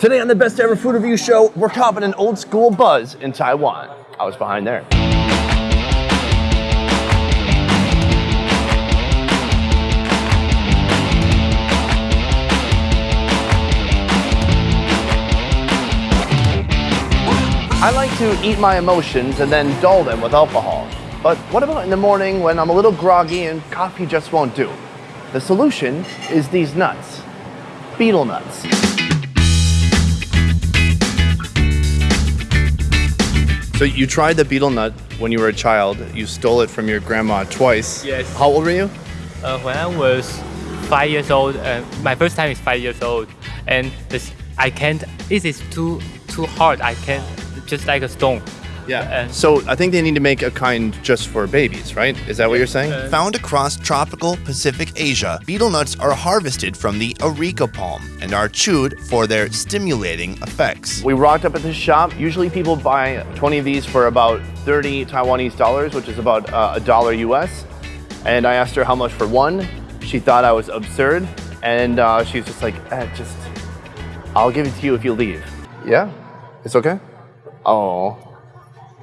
Today on the Best Ever Food Review Show, we're copping an old school buzz in Taiwan. I was behind there. I like to eat my emotions and then dull them with alcohol. But what about in the morning when I'm a little groggy and coffee just won't do? The solution is these nuts. Betel nuts. So you tried the betel nut when you were a child. You stole it from your grandma twice. Yes. How old were you? Uh, when I was five years old, uh, my first time is five years old, and this I can't. This is too too hard. I can't just like a stone. Yeah. Uh, so I think they need to make a kind just for babies, right? Is that what you're saying? Uh, Found across tropical Pacific Asia, betel nuts are harvested from the areca palm and are chewed for their stimulating effects. We rocked up at this shop. Usually people buy 20 of these for about 30 Taiwanese dollars, which is about uh, a dollar US. And I asked her how much for one. She thought I was absurd. And uh, she's just like, eh, just, I'll give it to you if you leave. Yeah? It's okay? Oh,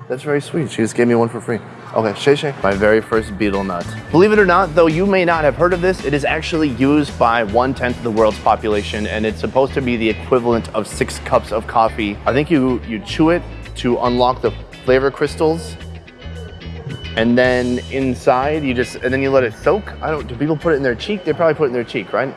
that's very sweet. She just gave me one for free. Okay, Shay Shay. My very first betel nut. Believe it or not, though you may not have heard of this, it is actually used by one tenth of the world's population, and it's supposed to be the equivalent of six cups of coffee. I think you you chew it to unlock the flavor crystals, and then inside you just and then you let it soak. I don't. Do people put it in their cheek? They probably put it in their cheek, right?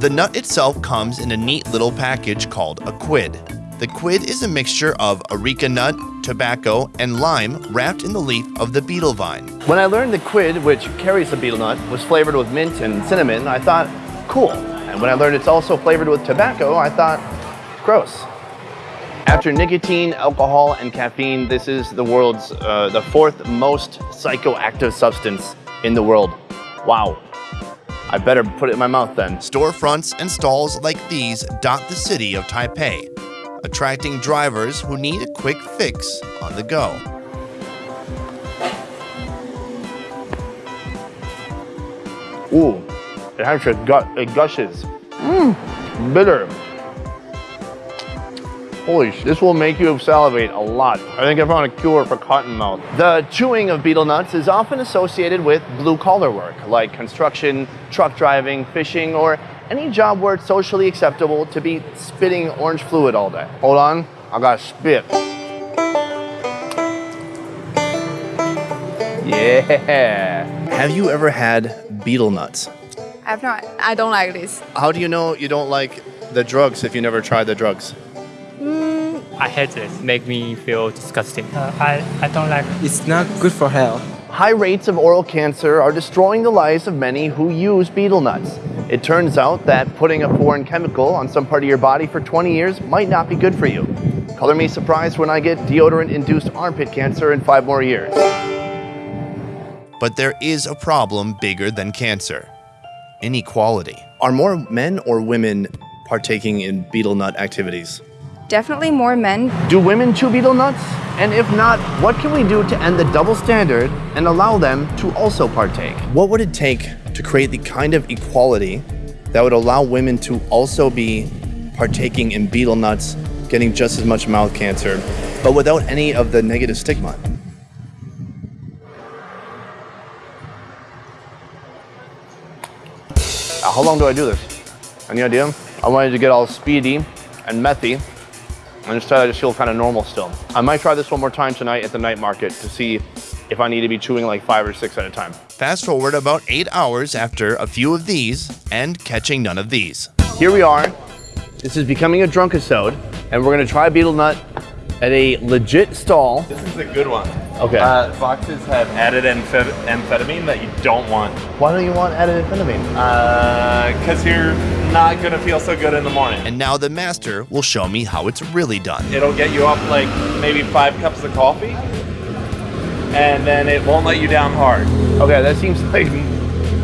The nut itself comes in a neat little package called a quid. The quid is a mixture of areca nut, tobacco, and lime wrapped in the leaf of the betel vine. When I learned the quid, which carries the betel nut, was flavored with mint and cinnamon, I thought, cool. And when I learned it's also flavored with tobacco, I thought, gross. After nicotine, alcohol, and caffeine, this is the world's, uh, the fourth most psychoactive substance in the world. Wow. I better put it in my mouth then. Storefronts and stalls like these dot the city of Taipei, attracting drivers who need a quick fix on the go. Ooh, it actually gut, it gushes. Mmm, bitter. Holy sh! This will make you salivate a lot. I think I found a cure for cotton mouth. The chewing of betel nuts is often associated with blue collar work, like construction, truck driving, fishing, or any job where it's socially acceptable to be spitting orange fluid all day. Hold on, I gotta spit. Yeah. Have you ever had betel nuts? I've not. I don't like this. How do you know you don't like the drugs if you never tried the drugs? I hate this. Make me feel disgusting. Uh, I I don't like. it. It's not good for health. High rates of oral cancer are destroying the lives of many who use betel nuts. It turns out that putting a foreign chemical on some part of your body for 20 years might not be good for you. Color me surprised when I get deodorant induced armpit cancer in five more years. But there is a problem bigger than cancer inequality. Are more men or women partaking in betel nut activities? Definitely more men. Do women chew betel nuts? And if not, what can we do to end the double standard and allow them to also partake? What would it take to create the kind of equality that would allow women to also be partaking in betel nuts, getting just as much mouth cancer, but without any of the negative stigma? Uh, How long do I do this? Any idea? I wanted to get all speedy and methy, and instead I just feel kind of normal still. I might try this one more time tonight at the night market to see if I need to be chewing like five or six at a time. Fast forward about eight hours after a few of these and catching none of these. Here we are. This is becoming a drunk episode, and we're gonna try betel nut at a legit stall. This is a good one. Okay. Uh, boxes have added amphet- amphetamine that you don't want Why don't you want added amphetamine? because you're not going to feel so good in the morning. And now the master will show me how it's really done. It'll get you up like maybe five cups of coffee, and then it won't let you down hard. Okay, that seems like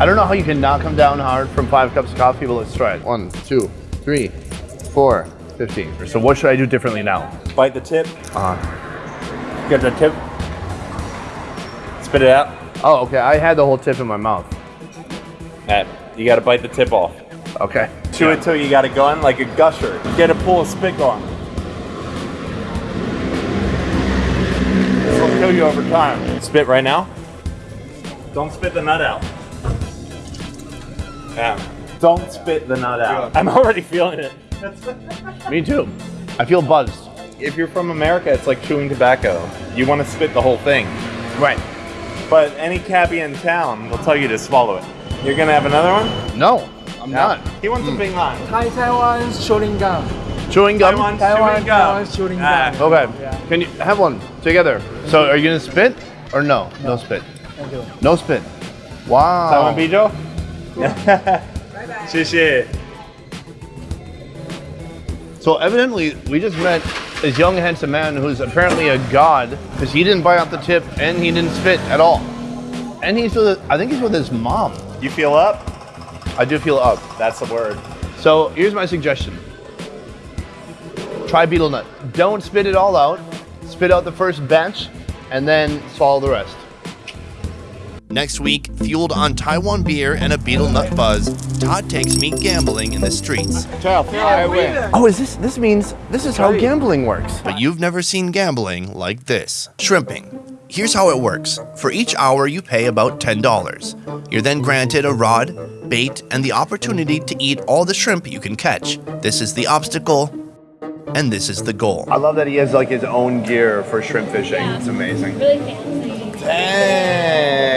I don't know how you can not come down hard from five cups of coffee, but let's try it. One, two, three, four, 15. So what should I do differently now? Bite the tip. Uh huh. Get the tip. Spit it out. Oh, okay. I had the whole tip in my mouth. Matt, you got to bite the tip off. Okay. Chew it till you got it going like a gusher. Get a pool of spit going. This will kill you over time. Spit right now. Don't spit the nut out. Yeah. Don't spit the nut out. I'm already feeling it. Me too. I feel buzzed. If you're from America, it's like chewing tobacco. You want to spit the whole thing. Right. But any cabbie in town will tell you to swallow it. You're gonna have another one? No, I'm not. He wants a big line. Thai Taiwan's chewing gum. Chewing gum. Taiwan's Taiwan, chewing gum. Taiwan's chewing Ah. Okay. Yeah. Can you have one together? So are you gonna spit or no? No, spit. Thank you. No spit. Wow. Taiwan Bijo? 谢谢。So evidently, we just met this young, handsome man who's apparently a god because he didn't bite out the tip and he didn't spit at all. And he's with, I think he's with his mom. You feel up? I do feel up. That's the word. So here's my suggestion. Try betel nut. Don't spit it all out. Spit out the first batch and then swallow the rest. Next week, fueled on Taiwan beer and a betel nut buzz, Todd takes me gambling in the streets. Oh, is this, this means, this is how gambling works. But you've never seen gambling like this. Shrimping. Here's how it works. For each hour, you pay about $10. You're then granted a rod, bait, and the opportunity to eat all the shrimp you can catch. This is the obstacle, and this is the goal. I love that he has like his own gear for shrimp fishing. It's amazing. Really fancy. Dang.